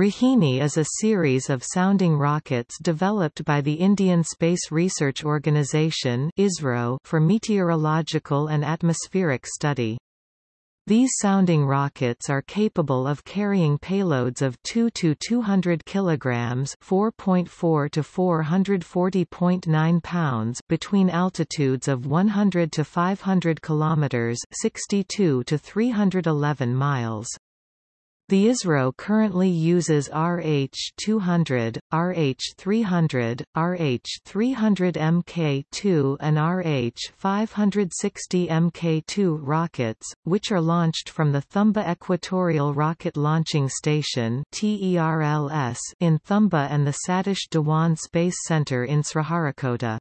Rohini is a series of sounding rockets developed by the Indian Space Research Organisation for meteorological and atmospheric study. These sounding rockets are capable of carrying payloads of 2 to 200 kilograms, 4.4 to 440.9 pounds between altitudes of 100 to 500 kilometers, 62 to 311 miles. The ISRO currently uses RH-200, RH-300, RH-300 Mk2 and RH-560 Mk2 rockets, which are launched from the Thumba Equatorial Rocket Launching Station in Thumba and the Satish Dhawan Space Center in Sriharikota.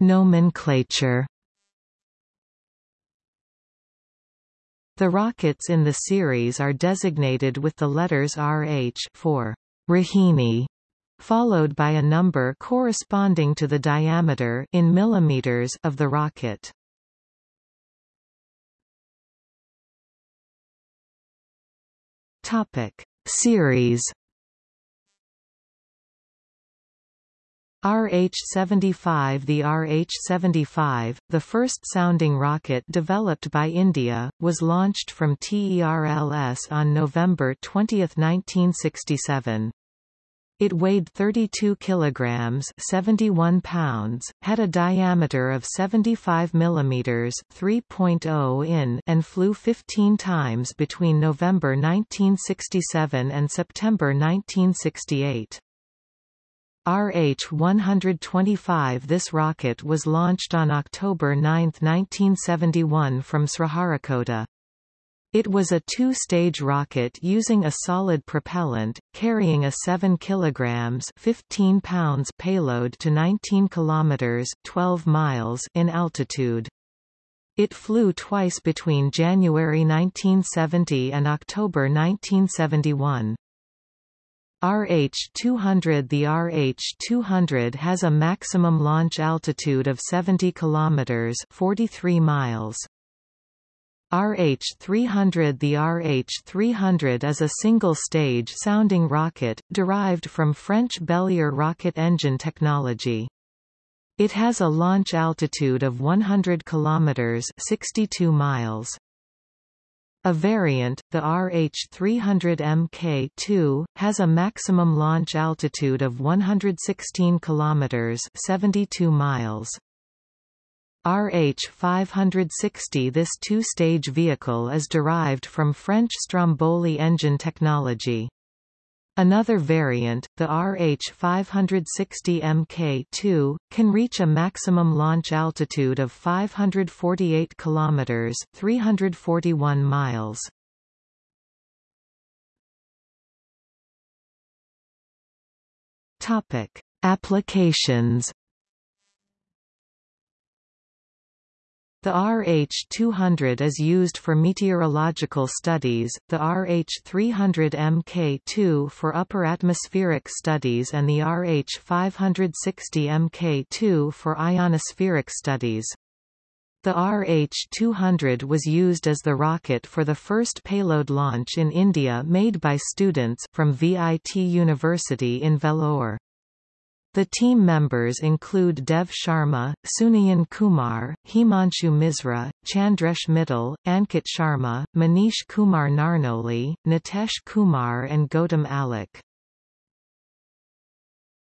Nomenclature The rockets in the series are designated with the letters RH for Rohini, followed by a number corresponding to the diameter in millimeters of the rocket. Topic: Series RH-75 The RH-75, the first sounding rocket developed by India, was launched from TERLS on November 20, 1967. It weighed 32 kilograms, 71 pounds, had a diameter of 75 millimeters, 3.0 in, and flew 15 times between November 1967 and September 1968. RH-125 This rocket was launched on October 9, 1971 from Sriharikota. It was a two-stage rocket using a solid propellant, carrying a 7 kg 15 pounds payload to 19 km 12 miles in altitude. It flew twice between January 1970 and October 1971. RH-200 The RH-200 has a maximum launch altitude of 70 km 43 miles. RH-300 The RH-300 is a single-stage sounding rocket, derived from French Belier rocket engine technology. It has a launch altitude of 100 km 62 miles. A variant, the RH-300 Mk2, has a maximum launch altitude of 116 km 72 miles. RH-560 This two-stage vehicle is derived from French Stromboli engine technology. Another variant, the RH-560 Mk2, can reach a maximum launch altitude of 548 km 341 miles. Topic: Applications The RH-200 is used for meteorological studies, the RH-300 Mk2 for upper atmospheric studies and the RH-560 Mk2 for ionospheric studies. The RH-200 was used as the rocket for the first payload launch in India made by students from VIT University in Vellore. The team members include Dev Sharma, Sunayan Kumar, Himanshu Misra, Chandresh Mittal, Ankit Sharma, Manish Kumar Narnoli, Nitesh Kumar and Gautam Alek.